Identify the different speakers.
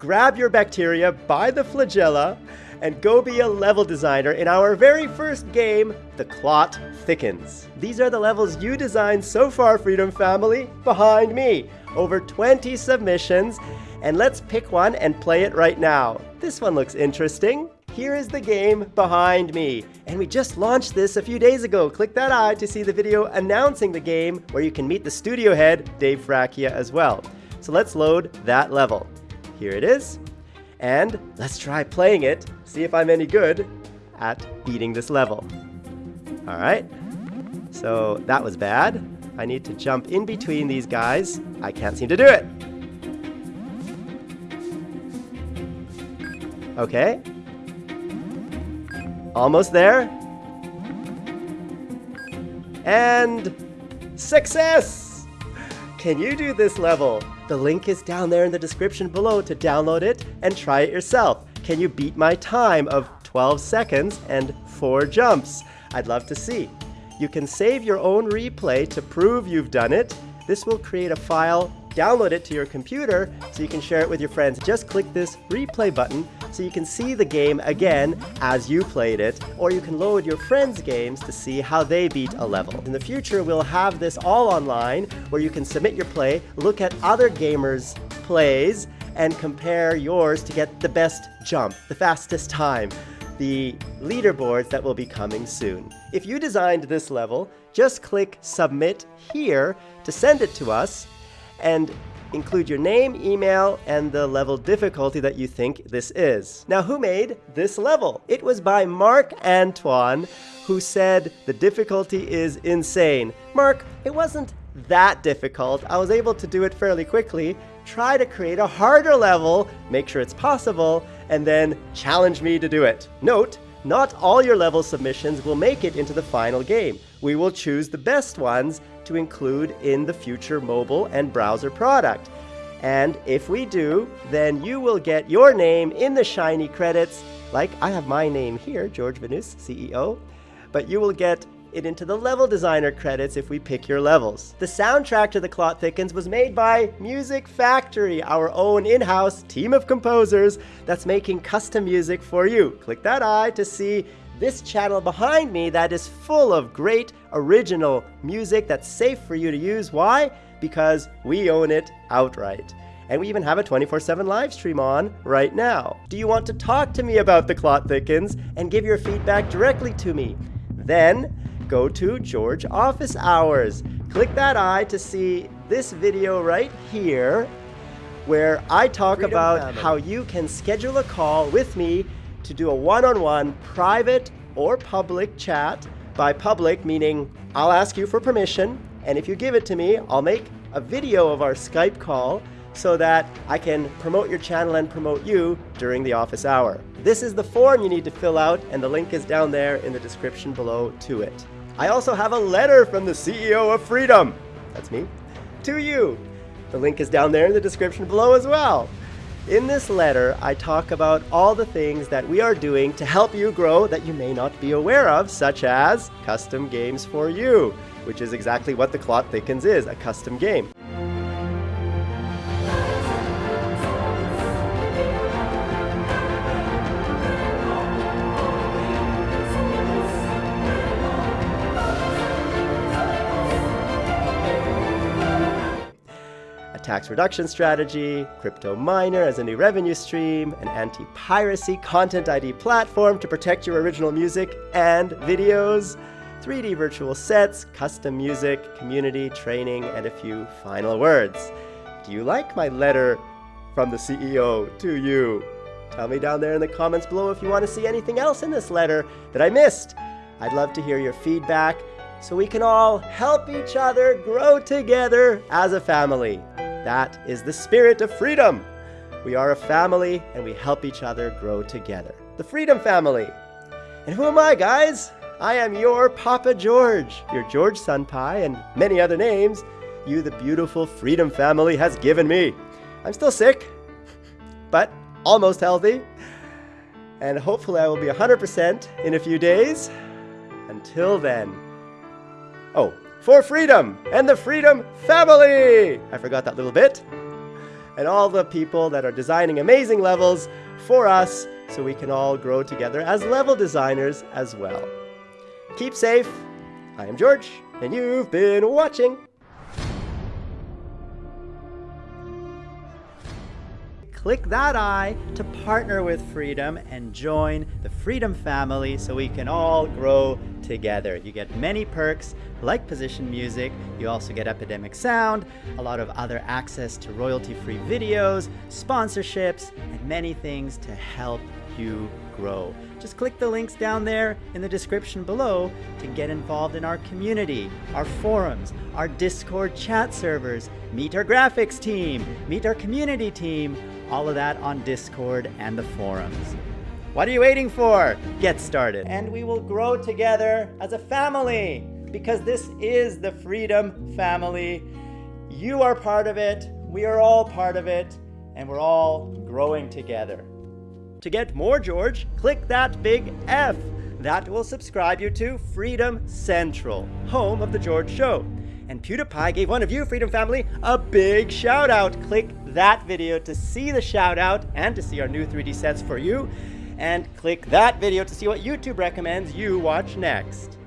Speaker 1: grab your bacteria by the flagella and go be a level designer in our very first game, The Clot Thickens. These are the levels you designed so far, Freedom Family, behind me. Over 20 submissions, and let's pick one and play it right now. This one looks interesting. Here is the game behind me. And we just launched this a few days ago. Click that eye to see the video announcing the game where you can meet the studio head, Dave Fracchia, as well. So let's load that level. Here it is. And let's try playing it, see if I'm any good at beating this level. All right. So that was bad. I need to jump in between these guys. I can't seem to do it. Okay. Almost there. And success! Can you do this level? The link is down there in the description below to download it and try it yourself. Can you beat my time of 12 seconds and 4 jumps? I'd love to see. You can save your own replay to prove you've done it. This will create a file download it to your computer so you can share it with your friends. Just click this replay button so you can see the game again as you played it, or you can load your friends' games to see how they beat a level. In the future, we'll have this all online where you can submit your play, look at other gamers' plays, and compare yours to get the best jump, the fastest time the leaderboards that will be coming soon. If you designed this level, just click Submit here to send it to us, and include your name, email, and the level difficulty that you think this is. Now, who made this level? It was by Mark Antoine, who said the difficulty is insane. Mark, it wasn't that difficult. I was able to do it fairly quickly. Try to create a harder level, make sure it's possible, and then challenge me to do it. Note, not all your level submissions will make it into the final game. We will choose the best ones to include in the future mobile and browser product. And if we do, then you will get your name in the Shiny credits, like I have my name here, George Vanous, CEO, but you will get it into the level designer credits if we pick your levels. The soundtrack to The Clot Thickens was made by Music Factory, our own in-house team of composers that's making custom music for you. Click that eye to see this channel behind me that is full of great original music that's safe for you to use. Why? Because we own it outright. And we even have a 24-7 live stream on right now. Do you want to talk to me about The Clot Thickens and give your feedback directly to me? Then go to George Office Hours. Click that eye to see this video right here where I talk Freedom about family. how you can schedule a call with me to do a one-on-one private or public chat. By public, meaning I'll ask you for permission, and if you give it to me, I'll make a video of our Skype call so that I can promote your channel and promote you during the office hour. This is the form you need to fill out, and the link is down there in the description below to it. I also have a letter from the CEO of Freedom, that's me, to you. The link is down there in the description below as well. In this letter, I talk about all the things that we are doing to help you grow that you may not be aware of, such as custom games for you, which is exactly what the Clot Thickens is, a custom game. Tax reduction strategy, crypto miner as a new revenue stream, an anti-piracy content ID platform to protect your original music and videos, 3D virtual sets, custom music, community, training, and a few final words. Do you like my letter from the CEO to you? Tell me down there in the comments below if you want to see anything else in this letter that I missed. I'd love to hear your feedback so we can all help each other grow together as a family. That is the spirit of freedom. We are a family and we help each other grow together. The Freedom Family. And who am I, guys? I am your Papa George, your George Sunpie, and many other names you, the beautiful Freedom Family, has given me. I'm still sick, but almost healthy. And hopefully I will be 100% in a few days. Until then. Oh, for freedom and the Freedom Family. I forgot that little bit. and all the people that are designing amazing levels for us so we can all grow together as level designers as well. Keep safe. I am George, and you've been watching. Click that eye to partner with Freedom and join the Freedom family so we can all grow together. You get many perks like position music, you also get Epidemic Sound, a lot of other access to royalty-free videos, sponsorships, and many things to help you grow. Just click the links down there in the description below to get involved in our community, our forums, our Discord chat servers, meet our graphics team, meet our community team, all of that on Discord and the forums. What are you waiting for? Get started. And we will grow together as a family because this is the Freedom Family. You are part of it, we are all part of it, and we're all growing together. To get more George, click that big F. That will subscribe you to Freedom Central, home of The George Show. And PewDiePie gave one of you, Freedom Family, a big shout out. Click that video to see the shout out and to see our new 3D sets for you. And click that video to see what YouTube recommends you watch next.